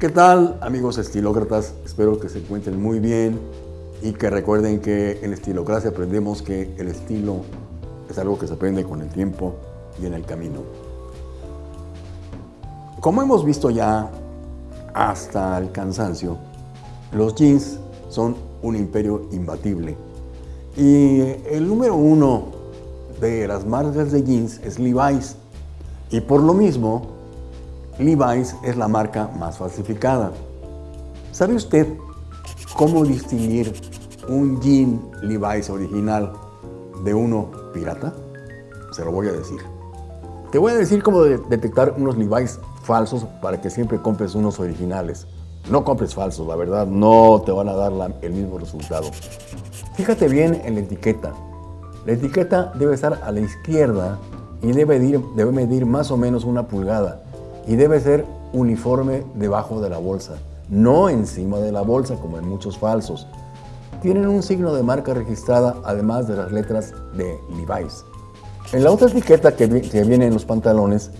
¿Qué tal amigos estilócratas? Espero que se encuentren muy bien y que recuerden que en Estilocracia aprendemos que el estilo es algo que se aprende con el tiempo y en el camino. Como hemos visto ya hasta el cansancio, los jeans son un imperio imbatible. Y el número uno de las marcas de jeans es Levi's. Y por lo mismo, Levi's es la marca más falsificada. ¿Sabe usted cómo distinguir un jean Levi's original de uno pirata? Se lo voy a decir. Te voy a decir cómo detectar unos Levi's falsos para que siempre compres unos originales. No compres falsos, la verdad, no te van a dar el mismo resultado. Fíjate bien en la etiqueta. La etiqueta debe estar a la izquierda y debe medir más o menos una pulgada y debe ser uniforme debajo de la bolsa, no encima de la bolsa como en muchos falsos. Tienen un signo de marca registrada además de las letras de Levi's. En la otra etiqueta que, viene en los pantalones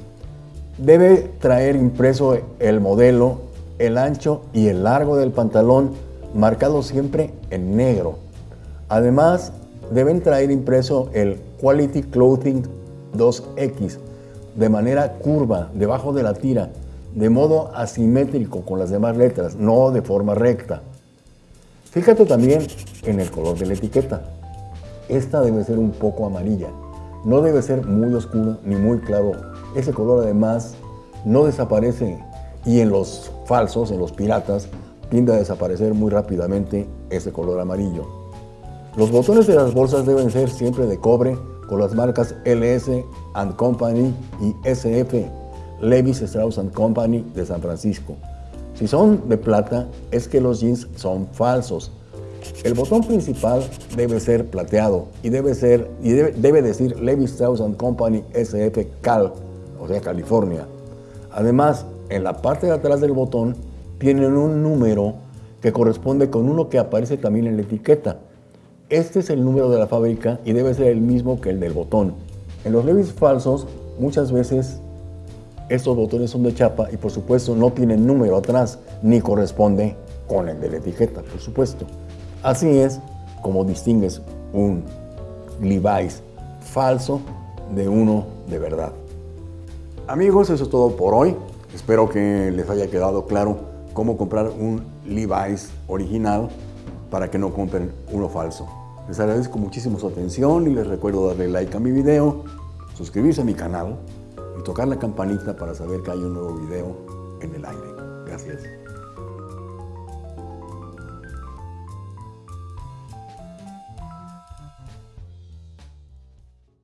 debe traer impreso el modelo, el ancho y el largo del pantalón marcado siempre en negro. Además deben traer impreso el Quality Clothing 2X de manera curva debajo de la tira, de modo asimétrico con las demás letras, no de forma recta. Fíjate también en el color de la etiqueta. Esta debe ser un poco amarilla, no debe ser muy oscuro ni muy claro. Ese color además no desaparece y en los falsos, en los piratas, tiende a desaparecer muy rápidamente ese color amarillo. Los botones de las bolsas deben ser siempre de cobre con las marcas LS and Company y SF, Levis Strauss and Company de San Francisco. Si son de plata, es que los jeans son falsos. El botón principal debe ser plateado y debe, ser, y debe, decir Levis Strauss and Company SF Cal, o sea, California. Además, en la parte de atrás del botón tienen un número que corresponde con uno que aparece también en la etiqueta. Este es el número de la fábrica y debe ser el mismo que el del botón. En los Levis falsos, muchas veces estos botones son de chapa y por supuesto no tienen número atrás ni corresponde con el de la etiqueta, por supuesto. Así es como distingues un Levi's falso de uno de verdad. Amigos, eso es todo por hoy. Espero que les haya quedado claro cómo comprar un Levi's original para que no compren uno falso. Les agradezco muchísimo su atención y les recuerdo darle like a mi video, suscribirse a mi canal y tocar la campanita para saber que hay un nuevo video en el aire. Gracias.